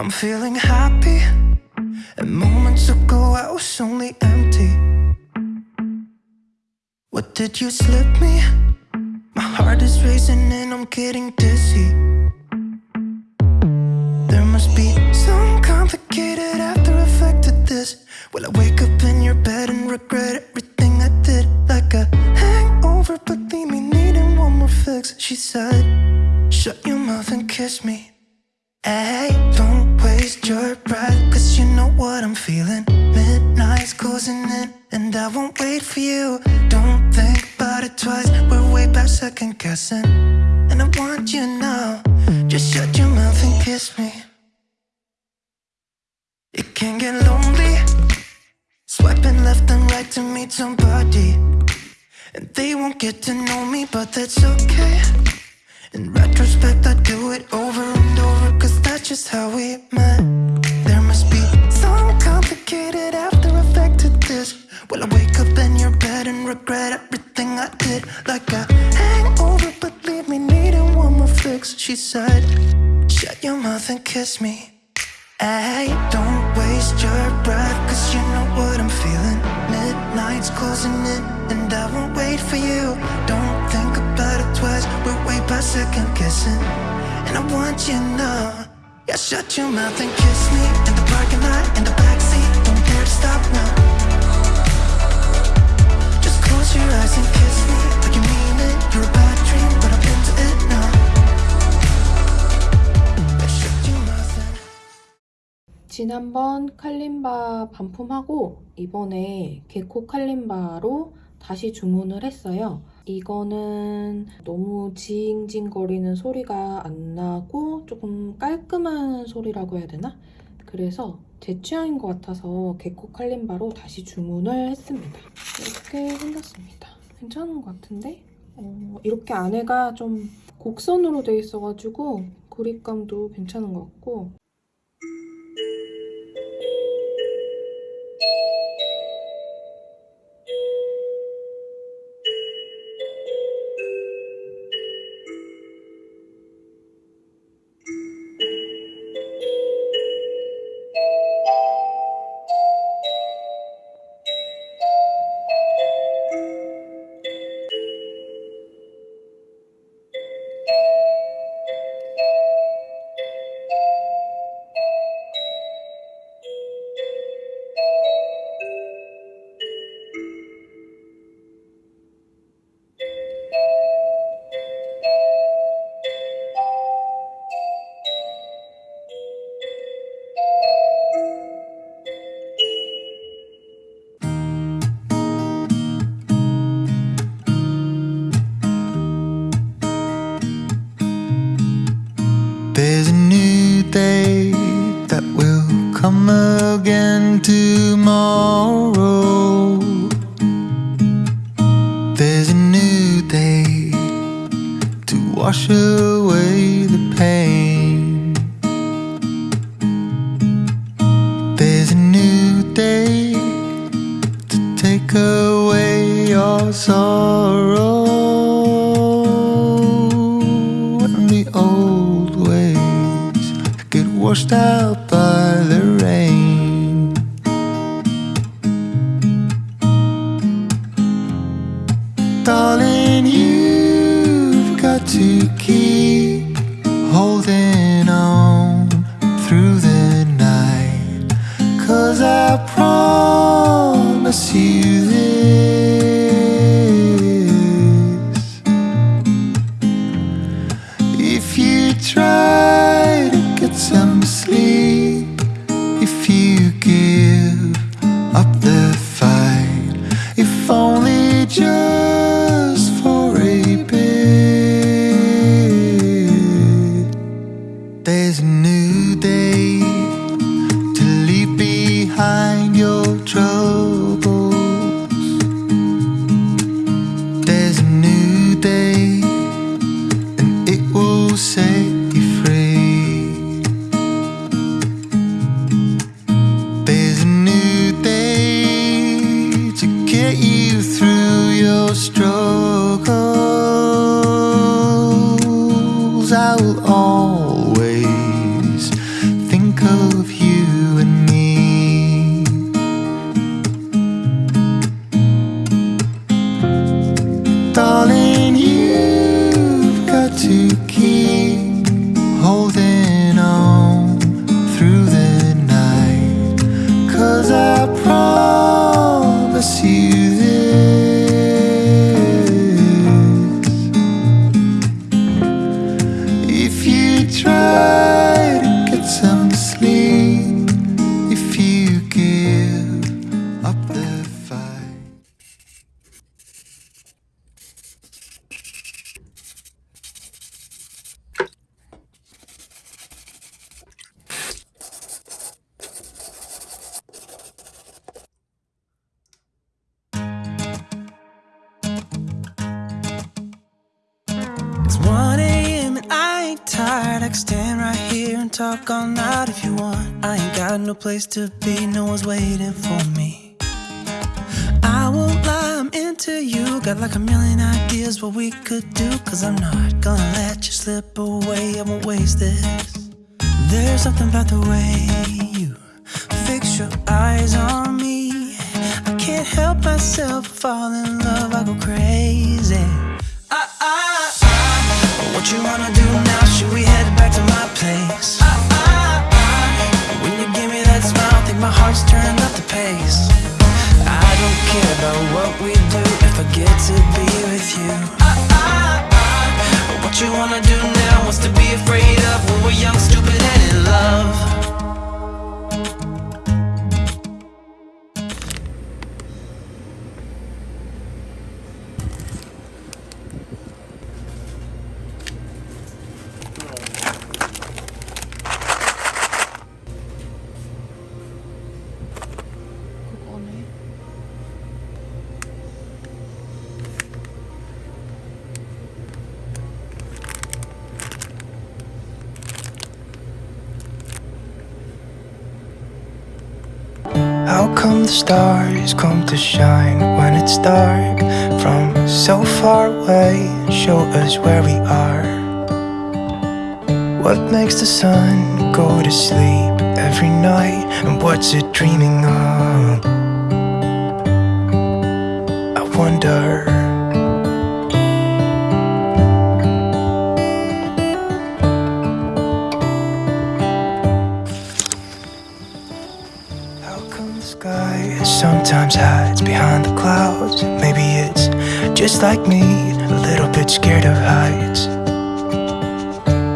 I'm feeling happy. And moments ago I was only empty. What did you slip me? My heart is racing and I'm getting dizzy. There must be some complicated after effect to this. Will I wake up in your bed and regret everything I did? Like a hangover, but leave me needing one more fix. She said, Shut your mouth and kiss me. Hey, don't won't wait for you. Don't think about it twice, we're way past second guessing. And I want you now, just shut your mouth and kiss me. It can get lonely, swiping left and right to meet somebody. And they won't get to know me, but that's okay. In retrospect, I do it over and over, cause that's just how we met. There must be some complicated after effect to this. Will I wake and regret everything I did? Like a hangover, but leave me needing one more fix. She said, Shut your mouth and kiss me. Hey, don't waste your breath, cause you know what I'm feeling. Midnight's closing in, and I won't wait for you. Don't think about it twice, we're way past second guessing. And I want you now. Yeah, shut your mouth and kiss me in the parking lot, in the backseat. Don't dare to stop now. 지난번 칼림바 반품하고 이번에 개코 칼림바로 다시 주문을 했어요. 이거는 너무 징징거리는 소리가 안 나고 조금 깔끔한 소리라고 해야 되나? 그래서 제 취향인 것 같아서 개코 칼림바로 다시 주문을 했습니다. 이렇게 생겼습니다. 괜찮은 것 같은데? 어, 이렇게 안에가 좀 곡선으로 되어 있어가지고 그립감도 괜찮은 것 같고 washed out by the rain. Darling, you've got to keep holding on through the night. Cause I promise you there's a new day try stand right here and talk all night if you want. I ain't got no place to be, no one's waiting for me. I won't lie, I'm into you. Got like a million ideas what we could do. Cause I'm not gonna let you slip away, I won't waste this. There's something about the way you fix your eyes on me. I can't help myself, fall in love, I go crazy. Ah, ah, ah. What you wanna do come the stars come to shine when it's dark from so far away show us where we are? What makes the sun go to sleep every night and what's it dreaming of? I wonder. Sky sometimes hides behind the clouds? Maybe it's just like me, a little bit scared of heights.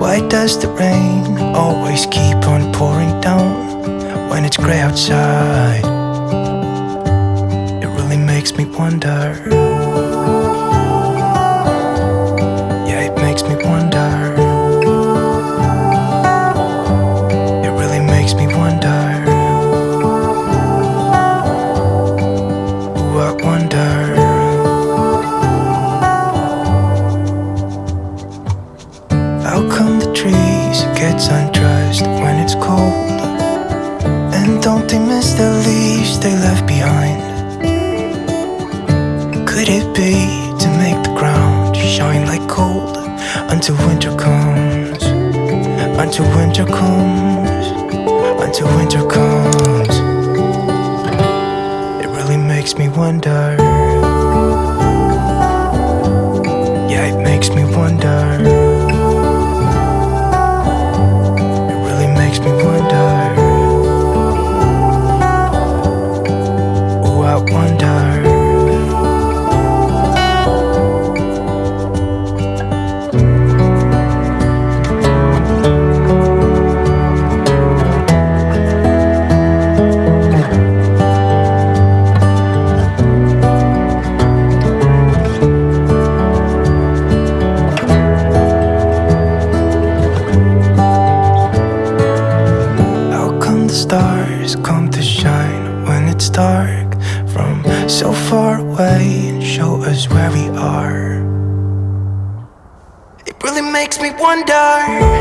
Why does the rain always keep on pouring down when it's gray outside? It really makes me wonder. Come the trees gets undressed when it's cold? And don't they miss the leaves they left behind? Could it be to make the ground shine like gold until winter comes? Until winter comes, until winter comes. It really makes me wonder. Stars come to shine when it's dark from so far away and show us where we are? It really makes me wonder.